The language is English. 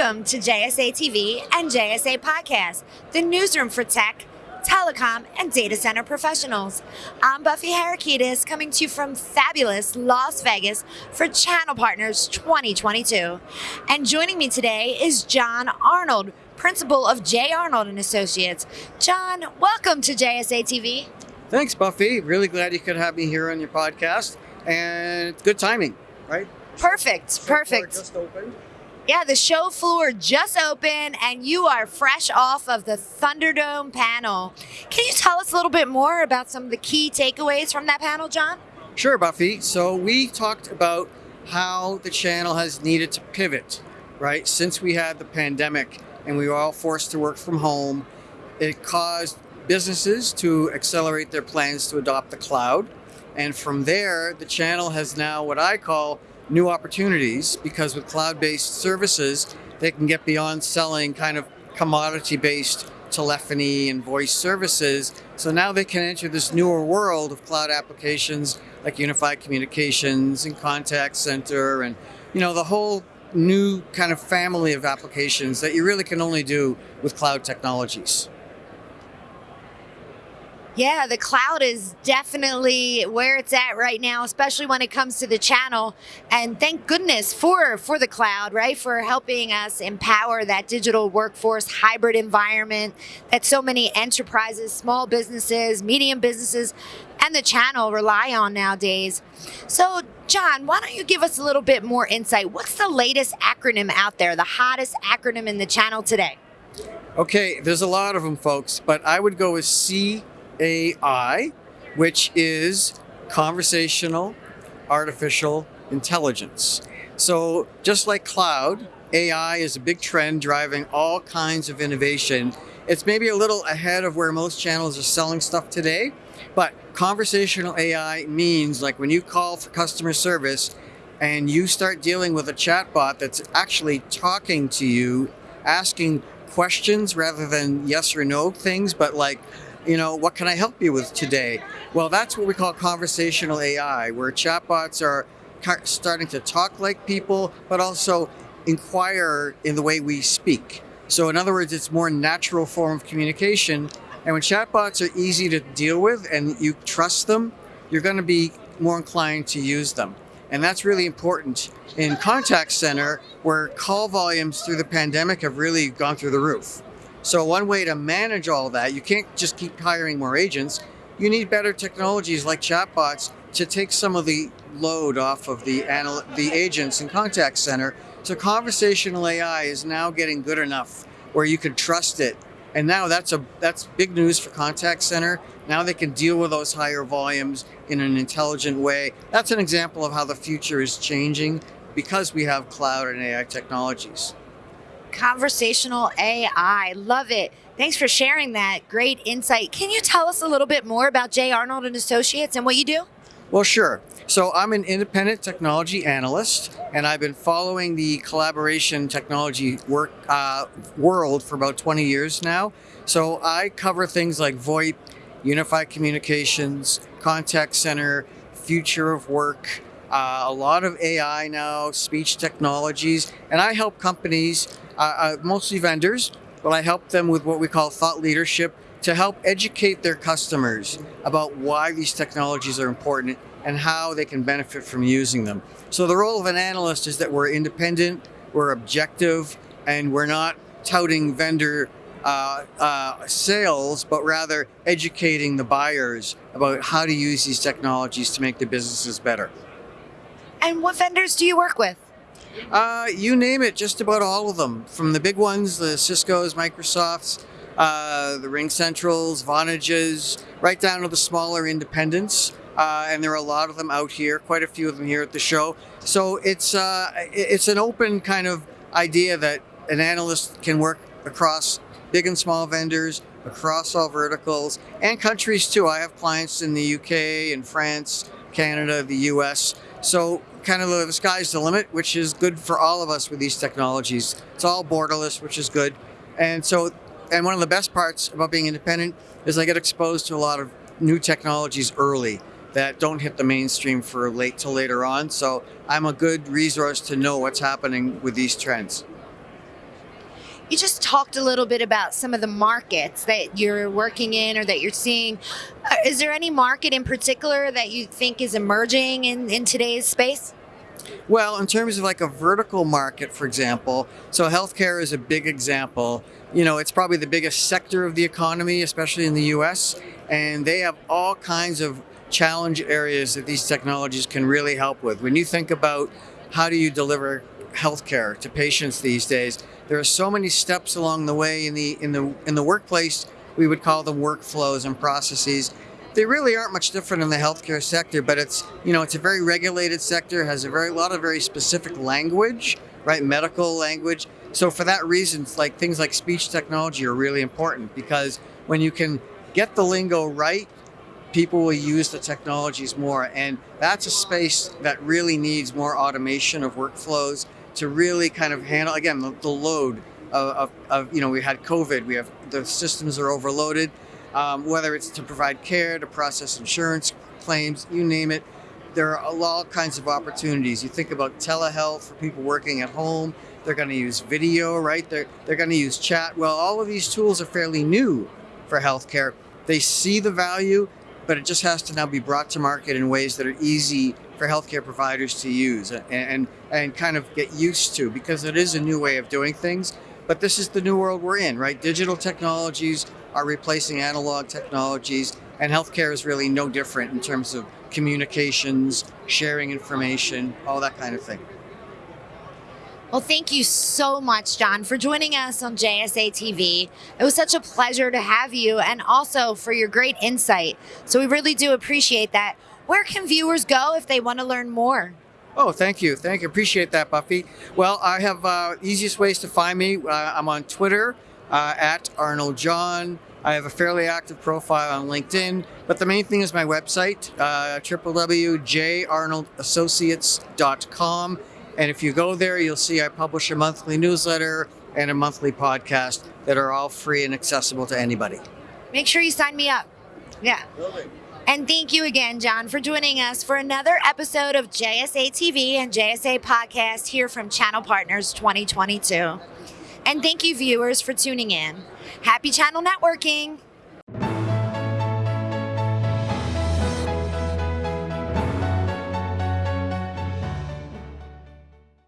Welcome to JSA TV and JSA Podcast, the newsroom for tech, telecom, and data center professionals. I'm Buffy Harakidas coming to you from fabulous Las Vegas for Channel Partners 2022. And joining me today is Jon Arnold, principal of J. Arnold and Associates. Jon, welcome to JSA TV. Thanks, Buffy. Really glad you could have me here on your podcast. And good timing, right? Perfect, perfect. Just opened. Yeah, the show floor just opened and you are fresh off of the Thunderdome panel. Can you tell us a little bit more about some of the key takeaways from that panel, Jon? Sure, Buffy. So we talked about how the channel has needed to pivot, right? Since we had the pandemic and we were all forced to work from home, it caused businesses to accelerate their plans to adopt the cloud. And from there, the channel has now what I call new opportunities because with cloud-based services, they can get beyond selling kind of commodity-based telephony and voice services. So now they can enter this newer world of cloud applications like unified communications and contact center and you know the whole new kind of family of applications that you really can only do with cloud technologies. Yeah, the cloud is definitely where it's at right now, especially when it comes to the channel. And thank goodness for for the cloud, right? For helping us empower that digital workforce hybrid environment that so many enterprises, small businesses, medium businesses, and the channel rely on nowadays. So, Jon, why don't you give us a little bit more insight? What's the latest acronym out there, the hottest acronym in the channel today? Okay, there's a lot of them, folks, but I would go with C AI, which is conversational artificial intelligence. So just like cloud, AI is a big trend driving all kinds of innovation. It's maybe a little ahead of where most channels are selling stuff today, but conversational AI means like when you call for customer service and you start dealing with a chatbot that's actually talking to you, asking questions rather than yes or no things, but like you know, what can I help you with today? Well, that's what we call conversational AI, where chatbots are starting to talk like people, but also inquire in the way we speak. So in other words, it's more natural form of communication. And when chatbots are easy to deal with and you trust them, you're going to be more inclined to use them. And that's really important in contact center where call volumes through the pandemic have really gone through the roof. So one way to manage all that, you can't just keep hiring more agents. You need better technologies like chatbots to take some of the load off of the the agents in contact center. So conversational AI is now getting good enough where you can trust it. And now that's a that's big news for contact center. Now they can deal with those higher volumes in an intelligent way. That's an example of how the future is changing because we have cloud and AI technologies. Conversational AI. Love it. Thanks for sharing that great insight. Can you tell us a little bit more about J. Arnold and Associates and what you do? Well, sure. So I'm an independent technology analyst, and I've been following the collaboration technology work uh, world for about 20 years now. So I cover things like VoIP, unified communications, contact center, future of work, uh, a lot of AI now, speech technologies, and I help companies uh, mostly vendors, but I help them with what we call thought leadership to help educate their customers about why these technologies are important and how they can benefit from using them. So the role of an analyst is that we're independent, we're objective, and we're not touting vendor uh, uh, sales, but rather educating the buyers about how to use these technologies to make their businesses better. And what vendors do you work with? Uh, you name it, just about all of them. From the big ones, the Cisco's, Microsoft's, uh, the RingCentrals, Vonages, right down to the smaller independents. Uh, and there are a lot of them out here, quite a few of them here at the show. So it's uh, it's an open kind of idea that an analyst can work across big and small vendors, across all verticals, and countries too. I have clients in the UK, in France, Canada, the US. So kind of the sky's the limit, which is good for all of us with these technologies. It's all borderless, which is good. And so, and one of the best parts about being independent is I get exposed to a lot of new technologies early that don't hit the mainstream for late till later on. So I'm a good resource to know what's happening with these trends. You just talked a little bit about some of the markets that you're working in or that you're seeing. Uh, is there any market in particular that you think is emerging in, in today's space? Well, in terms of like a vertical market, for example, so healthcare is a big example. You know, it's probably the biggest sector of the economy, especially in the US, and they have all kinds of challenge areas that these technologies can really help with. When you think about how do you deliver healthcare to patients these days, there are so many steps along the way in the in the in the workplace. We would call them workflows and processes they really aren't much different in the healthcare sector, but it's you know it's a very regulated sector, has a very lot of very specific language, right? Medical language. So for that reason, like things like speech technology are really important because when you can get the lingo right, people will use the technologies more, and that's a space that really needs more automation of workflows to really kind of handle again the, the load of, of, of you know we had COVID, we have the systems are overloaded um, whether it's to provide care, to process insurance claims, you name it. There are all kinds of opportunities. You think about telehealth for people working at home. They're going to use video, right? They're, they're going to use chat. Well, all of these tools are fairly new for healthcare. They see the value, but it just has to now be brought to market in ways that are easy for healthcare providers to use and, and, and kind of get used to because it is a new way of doing things. But this is the new world we're in, right? Digital technologies are replacing analog technologies, and healthcare is really no different in terms of communications, sharing information, all that kind of thing. Well, thank you so much, Jon, for joining us on JSA TV. It was such a pleasure to have you and also for your great insight. So we really do appreciate that. Where can viewers go if they want to learn more? Oh, thank you. Thank you. Appreciate that, Buffy. Well, I have uh, easiest ways to find me. Uh, I'm on Twitter uh, at Arnold Jon. I have a fairly active profile on LinkedIn, but the main thing is my website, uh, www.jarnoldassociates.com. And if you go there, you'll see I publish a monthly newsletter and a monthly podcast that are all free and accessible to anybody. Make sure you sign me up. Yeah. And thank you again, Jon, for joining us for another episode of JSA TV and JSA Podcast here from Channel Partners 2022. And thank you, viewers, for tuning in. Happy channel networking.